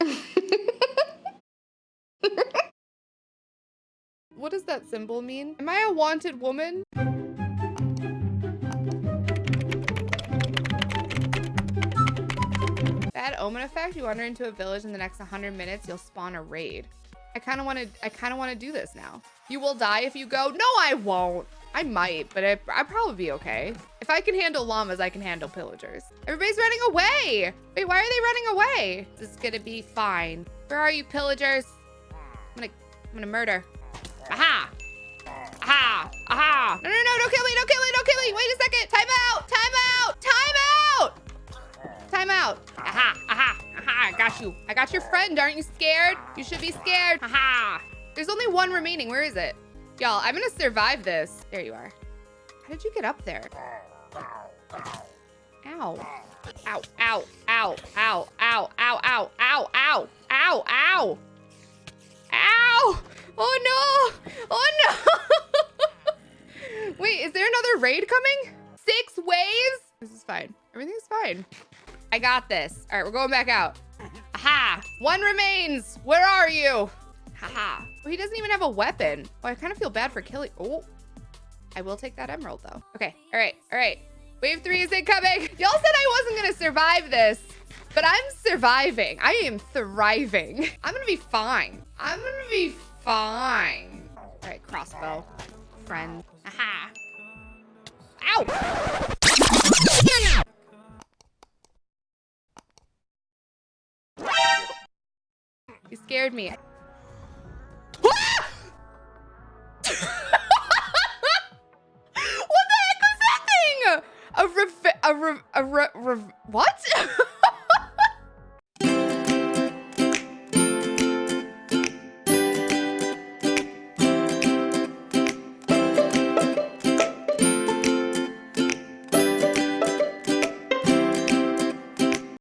what does that symbol mean? Am I a wanted woman? Bad omen effect. You wander into a village in the next 100 minutes, you'll spawn a raid. I kind of want to. I kind of want to do this now. You will die if you go. No, I won't. I might, but I, I'd probably be okay. If I can handle llamas, I can handle pillagers. Everybody's running away. Wait, why are they running away? This is gonna be fine. Where are you, pillagers? I'm gonna, I'm gonna murder. Aha! Aha! Aha! No, no, no, don't kill me, don't kill me, don't kill me. Wait a second. Time out, time out, time out. Time out. Aha, aha, aha, I got you. I got your friend. Aren't you scared? You should be scared. Aha. There's only one remaining. Where is it? Y'all, I'm gonna survive this. There you are. How did you get up there? Ow. Ow, ow, ow, ow, ow, ow, ow, ow, ow, ow, ow. Ow! Oh no! Oh no! Wait, is there another raid coming? Six waves? This is fine. Everything's fine. I got this. All right, we're going back out. Aha! One remains. Where are you? Haha. Oh, he doesn't even have a weapon. Oh, I kind of feel bad for killing. Oh, I will take that emerald though. Okay. All right. All right. Wave three is incoming. Y'all said I wasn't going to survive this, but I'm surviving. I am thriving. I'm going to be fine. I'm going to be fine. All right. Crossbow. Friend. Aha. Ow. You scared me. a re, a re, re, what?